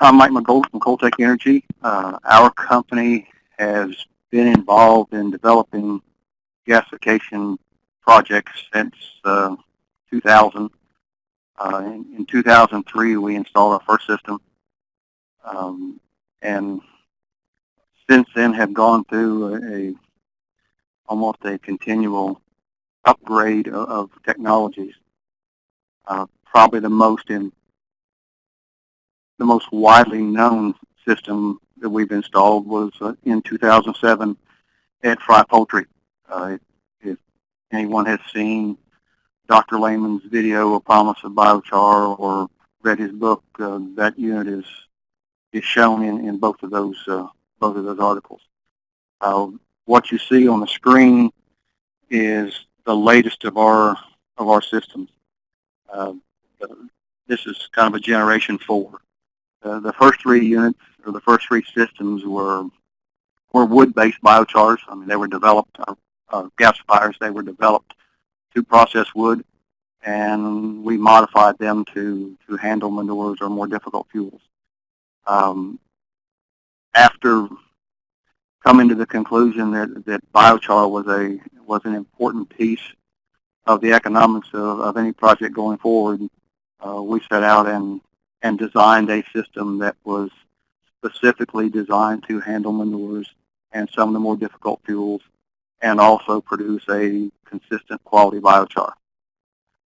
I'm Mike McGold from Coaltec Energy. Uh, our company has been involved in developing gasification projects since uh, 2000. Uh, in, in, 2003, we installed our first system, um, and since then have gone through a, a almost a continual upgrade of, of technologies. Uh, probably the most in the most widely known system that we've installed was uh, in 2007 at Frye Poultry. Uh, if anyone has seen Dr. Lehmann's video, A Promise of Biochar, or read his book, uh, that unit is is shown in, in both of those uh, both of those articles. Uh, what you see on the screen is the latest of our of our systems. Uh, this is kind of a generation four. Uh, the first three units or the first three systems were were wood-based biochars. I mean, they were developed, uh, uh, gasifiers, they were developed to process wood, and we modified them to, to handle manures or more difficult fuels. Um, after coming to the conclusion that, that biochar was a was an important piece of the economics of, of any project going forward, uh, we set out and, and designed a system that was specifically designed to handle manures and some of the more difficult fuels and also produce a consistent quality biochar.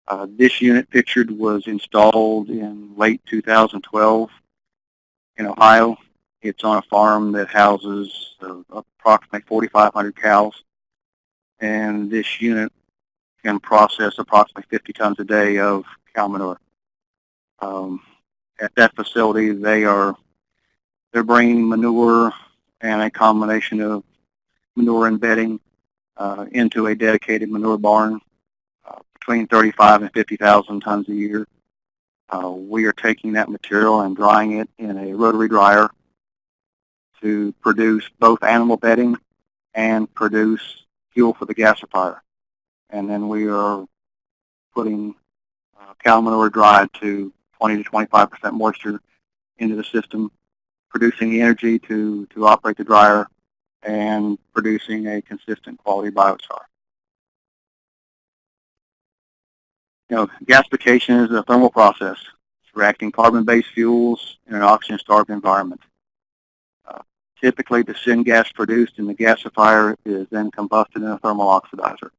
Uh, this unit pictured was installed in late 2012 in Ohio. It's on a farm that houses uh, approximately 4,500 cows. And this unit can process approximately 50 tons a day of cow manure. Um, at that facility, they are they're bringing manure and a combination of manure and bedding uh, into a dedicated manure barn uh, between 35 and 50,000 tons a year. Uh, we are taking that material and drying it in a rotary dryer to produce both animal bedding and produce fuel for the gasifier. And then we are putting uh, cow manure dried to 20 to 25% moisture into the system, producing the energy to, to operate the dryer and producing a consistent quality biochar. You know, gasification is a thermal process. It's reacting carbon-based fuels in an oxygen-starved environment. Uh, typically, the syngas produced in the gasifier is then combusted in a thermal oxidizer.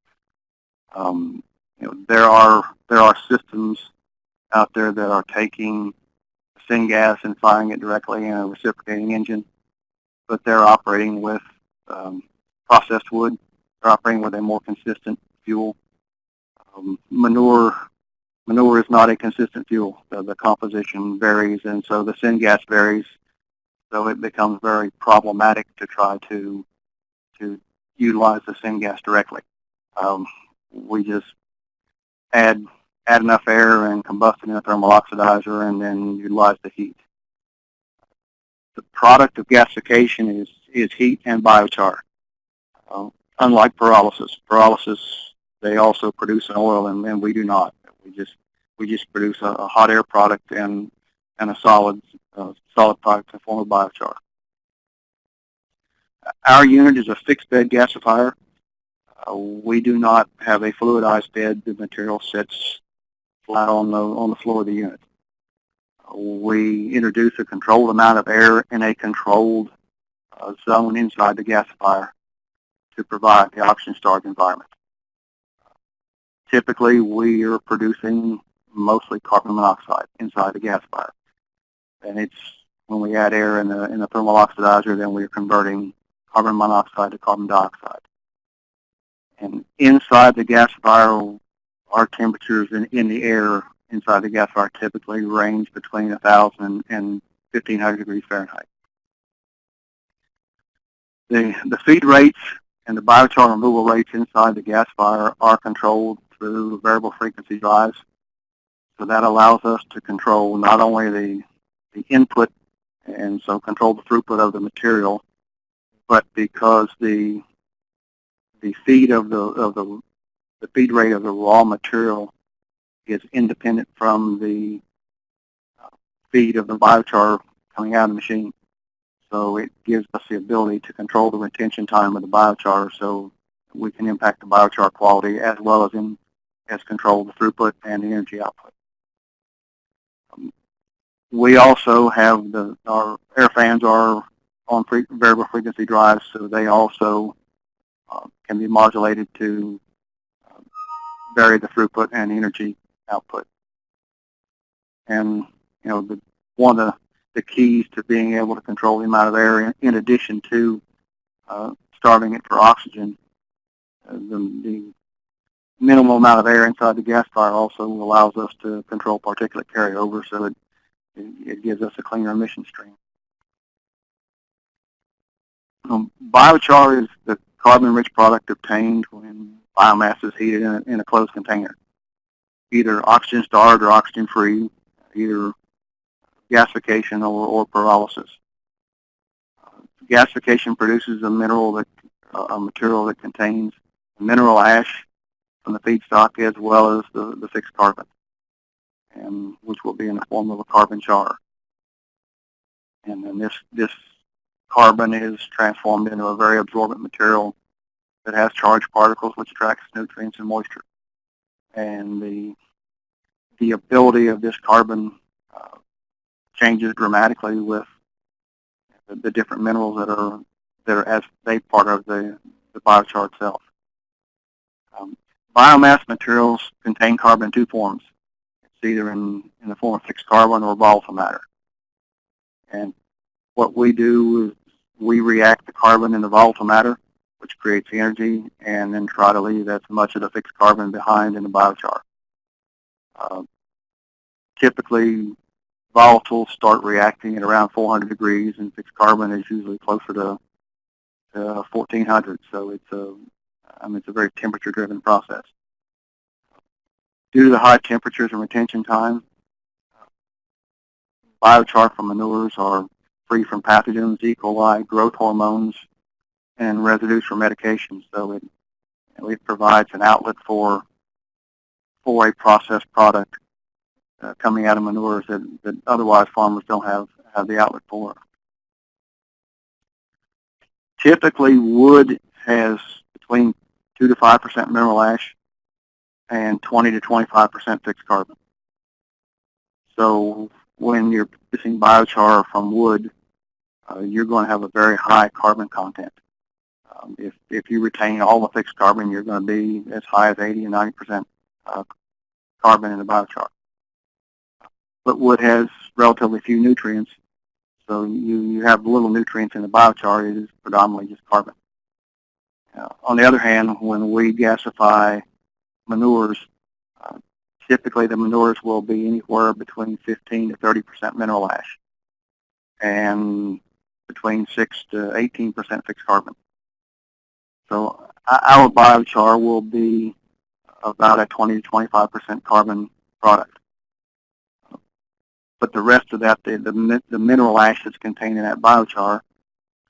Um, you know, there are there are systems out there that are taking syngas and firing it directly in a reciprocating engine, but they're operating with um, processed wood. They're operating with a more consistent fuel. Um, manure manure is not a consistent fuel. The, the composition varies, and so the syngas varies. So it becomes very problematic to try to to utilize the syngas directly. Um, we just add add enough air and combust it in a thermal oxidizer and then utilize the heat. The product of gasification is, is heat and biochar. Uh, unlike pyrolysis. Pyrolysis, they also produce an oil and, and we do not. We just we just produce a, a hot air product and and a solid uh, solid product in form of biochar. Our unit is a fixed bed gasifier. Uh, we do not have a fluidized bed. The material sits flat on the, on the floor of the unit. We introduce a controlled amount of air in a controlled uh, zone inside the gasifier to provide the oxygen-starved environment. Typically, we are producing mostly carbon monoxide inside the gasifier. And it's when we add air in the, in the thermal oxidizer, then we're converting carbon monoxide to carbon dioxide. And inside the gasifier, our temperatures in, in the air inside the gasifier typically range between 1,000 and 1,500 degrees Fahrenheit. The, the feed rates and the biochar removal rates inside the gasifier are controlled through variable frequency drives. So that allows us to control not only the, the input and so control the throughput of the material, but because the the feed of the of the the feed rate of the raw material is independent from the uh, feed of the biochar coming out of the machine. So it gives us the ability to control the retention time of the biochar so we can impact the biochar quality as well as in as control the throughput and the energy output. Um, we also have the our air fans are on pre variable frequency drives, so they also uh, can be modulated to vary the throughput and energy output. And you know, the, one of the, keys to being able to control the amount of air, in, in addition to uh, starving it for oxygen, uh, the, the minimal amount of air inside the gasifier also allows us to control particulate carryover, so it, it gives us a cleaner emission stream. Um, biochar is the carbon-rich product obtained when biomass is heated in a, in a closed container, either oxygen-starved or oxygen-free, either gasification or, or pyrolysis. Gasification produces a mineral that, a material that contains mineral ash from the feedstock as well as the, the fixed carbon, and which will be in the form of a carbon char. And then this, this carbon is transformed into a very absorbent material that has charged particles which attracts nutrients and moisture. And the, the ability of this carbon uh, changes dramatically with the, the, different minerals that are that are as they part of the, the biochar itself. Um, biomass materials contain carbon in two forms. It's either in, in the form of fixed carbon or volatile matter. And what we do is we react the carbon in the volatile matter, which creates energy, and then try to leave as much of the fixed carbon behind in the biochar. Uh, typically, volatiles start reacting at around 400 degrees, and fixed carbon is usually closer to, to 1400. So it's a, I mean, it's a very temperature-driven process. Due to the high temperatures and retention time, biochar from manures are free from pathogens, E. coli, growth hormones, and residues from medications. So it, it provides an outlet for for a processed product uh, coming out of manures that, that otherwise farmers don't have, have the outlet for. Typically, wood has between 2 to 5% mineral ash and 20 to 25% fixed carbon. So when you're producing biochar from wood, uh, you're going to have a very high carbon content. Um, if, if you retain all the fixed carbon, you're going to be as high as 80 and 90% uh, carbon in the biochar. But wood has relatively few nutrients, so you, you have little nutrients in the biochar. It is predominantly just carbon. Uh, on the other hand, when we gasify manures, uh, typically the manures will be anywhere between 15 to 30% mineral ash. And between 6 to 18% fixed carbon. So our biochar will be about a 20 to 25% carbon product. But the rest of that, the, the, the mineral ash that's contained in that biochar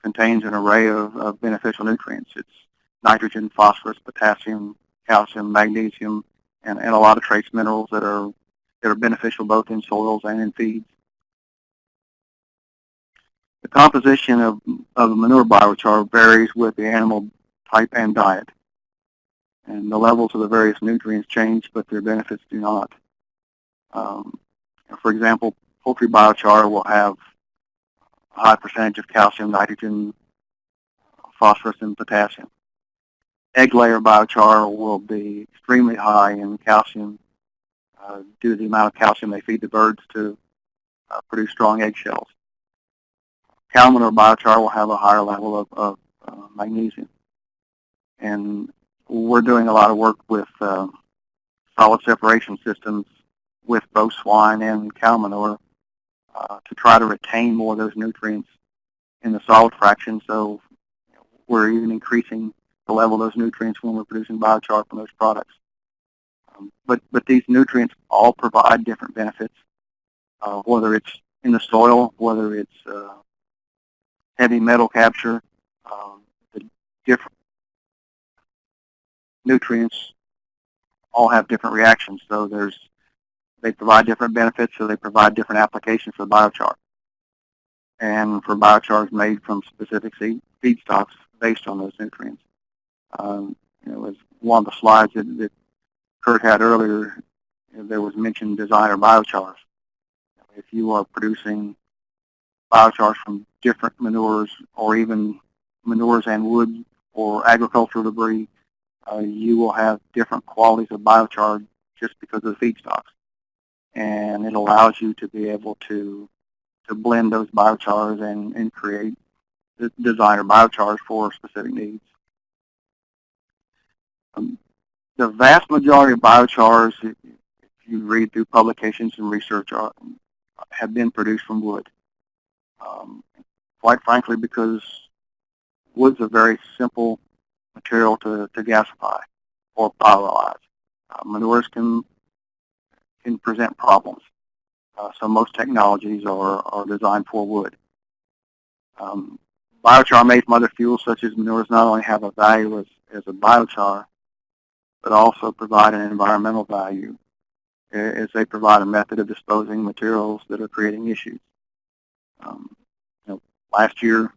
contains an array of, of beneficial nutrients. It's nitrogen, phosphorus, potassium, calcium, magnesium, and, and a lot of trace minerals that are that are beneficial both in soils and in feeds. The composition of, of manure biochar varies with the animal type and diet. And the levels of the various nutrients change, but their benefits do not. Um, for example, poultry biochar will have a high percentage of calcium, nitrogen, phosphorus, and potassium. Egg layer biochar will be extremely high in calcium uh, due to the amount of calcium they feed the birds to uh, produce strong eggshells. Cow manure biochar will have a higher level of, of uh, magnesium. And we're doing a lot of work with uh, solid separation systems with both swine and cow manure uh, to try to retain more of those nutrients in the solid fraction. So we're even increasing the level of those nutrients when we're producing biochar from those products. Um, but, but these nutrients all provide different benefits, uh, whether it's in the soil, whether it's uh, heavy metal capture, um, the different nutrients all have different reactions. So there's, they provide different benefits, so they provide different applications for biochar. and for biochars made from specific seed, feedstocks based on those nutrients. Um, you know, as one of the slides that, that Kurt had earlier, there was mentioned designer biochars. If you are producing biochars from different manures or even manures and wood or agricultural debris, uh, you will have different qualities of biochar just because of the feedstocks. And it allows you to be able to to blend those biochars and, and create the designer biochars for specific needs. Um, the vast majority of biochars, if you read through publications and research, are, have been produced from wood. Um, quite frankly, because wood's a very simple material to, to gasify or pyrolyze. Uh, manures can can present problems. Uh, so most technologies are, are designed for wood. Um, biochar made from other fuels such as manures not only have a value as, as a biochar, but also provide an environmental value as they provide a method of disposing materials that are creating issues. Um, you know, last year,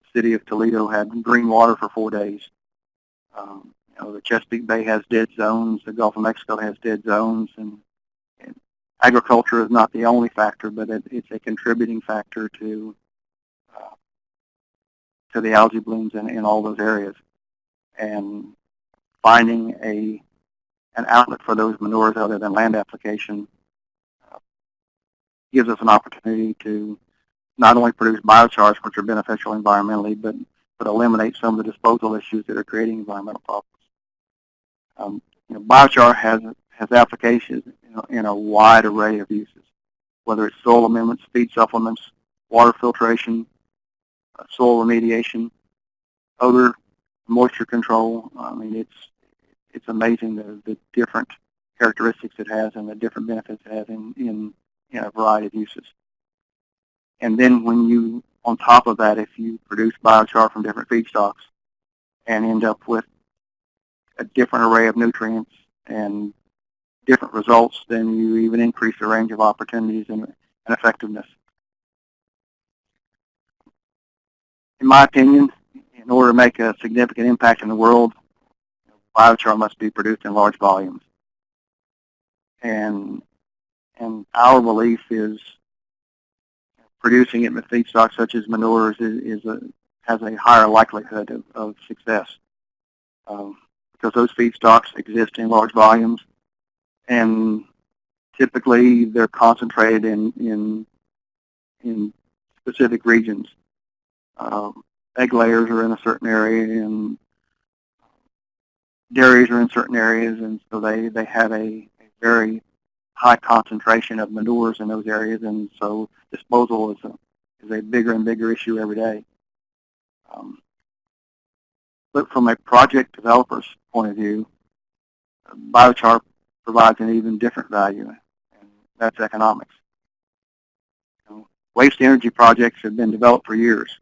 the city of Toledo had green water for four days. Um, you know, the Chesapeake Bay has dead zones. The Gulf of Mexico has dead zones, and, and agriculture is not the only factor, but it, it's a contributing factor to uh, to the algae blooms in, in all those areas. And finding a an outlet for those manures other than land application uh, gives us an opportunity to not only produce biochars, which are beneficial environmentally, but, but eliminate some of the disposal issues that are creating environmental problems. Um, you know, biochar has, has applications you know, in a wide array of uses, whether it's soil amendments, feed supplements, water filtration, uh, soil remediation, odor, moisture control. I mean, it's it's amazing the, the different characteristics it has and the different benefits it has in, in, in a variety of uses. And then when you, on top of that, if you produce biochar from different feedstocks and end up with a different array of nutrients and different results, then you even increase the range of opportunities and, and effectiveness. In my opinion, in order to make a significant impact in the world, biochar must be produced in large volumes. And, and our belief is producing it with feedstocks such as manures is, is a, has a higher likelihood of, of success um, because those feedstocks exist in large volumes and typically they're concentrated in, in, in specific regions. Um, egg layers are in a certain area and dairies are in certain areas, and so they, they have a, a very high concentration of manures in those areas, and so disposal is a, is a bigger and bigger issue every day. Um, but from a project developer's point of view, biochar provides an even different value, and that's economics. You know, waste energy projects have been developed for years,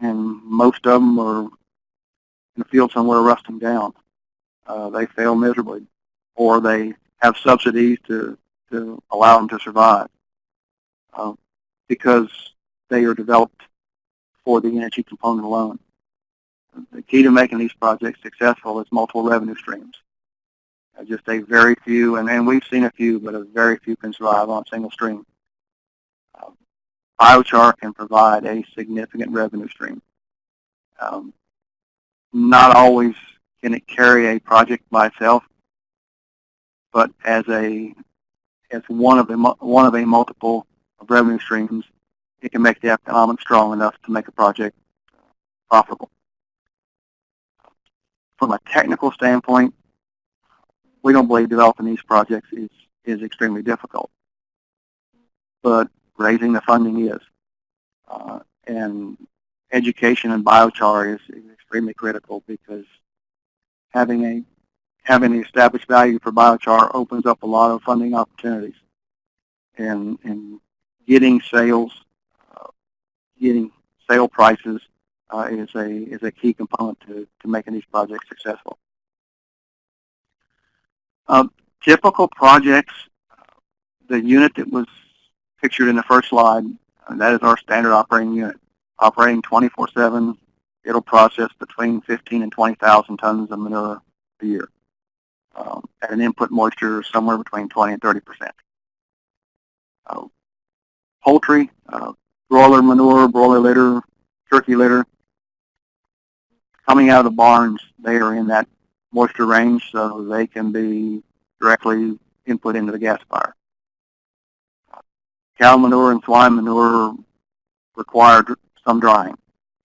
and most of them are in a field somewhere rusting down uh, they fail miserably, or they have subsidies to, to allow them to survive uh, because they are developed for the energy component alone. The key to making these projects successful is multiple revenue streams. Uh, just a very few, and, and we've seen a few, but a very few can survive on a single stream. Uh, biochar can provide a significant revenue stream. Um, not always can it carry a project by itself, but as a as one of a one of a multiple of revenue streams, it can make the economics strong enough to make a project profitable. From a technical standpoint, we don't believe developing these projects is is extremely difficult, but raising the funding is, uh, and education and biochar is, is extremely critical because having a having the established value for biochar opens up a lot of funding opportunities, and and getting sales, uh, getting sale prices uh, is a is a key component to to making these projects successful. Uh, typical projects, the unit that was pictured in the first slide And that is our standard operating unit. Operating 24-7, it'll process between 15 and 20,000 tons of manure a year um, at an input moisture somewhere between 20 and 30 percent. Uh, poultry, uh, broiler manure, broiler litter, turkey litter, coming out of the barns, they are in that moisture range, so they can be directly input into the gasifier. Cow manure and swine manure require some drying,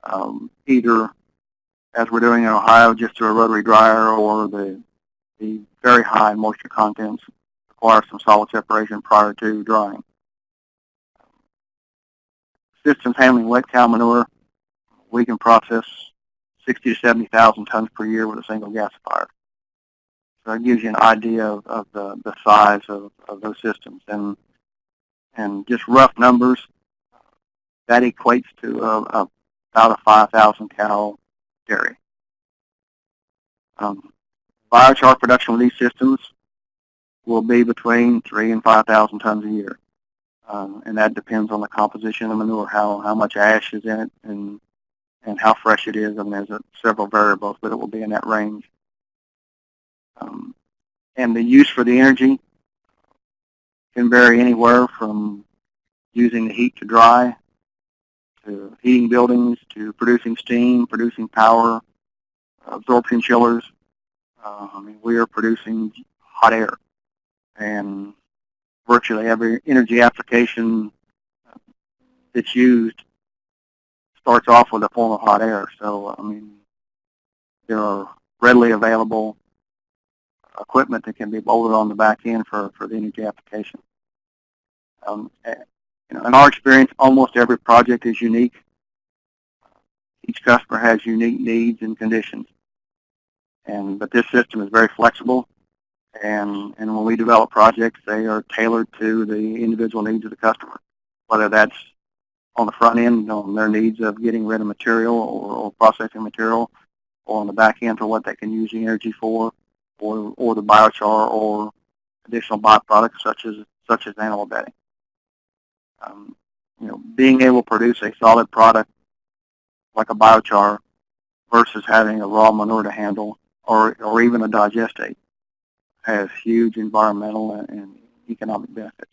um, either as we're doing in Ohio, just through a rotary dryer, or the the very high moisture contents require some solid separation prior to drying. Systems handling wet cow manure, we can process 60 to 70,000 tons per year with a single gasifier. So it gives you an idea of, of the, the size of, of those systems. And, and just rough numbers, that equates to a, a, about a 5,000 cow dairy. Um, biochar production with these systems will be between three and 5,000 tons a year. Um, and that depends on the composition of the manure, how, how much ash is in it, and, and how fresh it is. I mean, there's a, several variables, but it will be in that range. Um, and the use for the energy can vary anywhere from using the heat to dry, to heating buildings, to producing steam, producing power, absorption chillers. Uh, I mean, we are producing hot air, and virtually every energy application that's used starts off with a form of hot air. So, I mean, there are readily available equipment that can be bolted on the back end for, for the energy application. Um, you know, in our experience, almost every project is unique. Each customer has unique needs and conditions. And, but this system is very flexible. And, and when we develop projects, they are tailored to the individual needs of the customer, whether that's on the front end on their needs of getting rid of material or, or processing material, or on the back end for what they can use the energy for, or, or the biochar or additional byproducts such as such as animal bedding. Um, you know, being able to produce a solid product like a biochar versus having a raw manure to handle or, or even a digestate has huge environmental and economic benefits.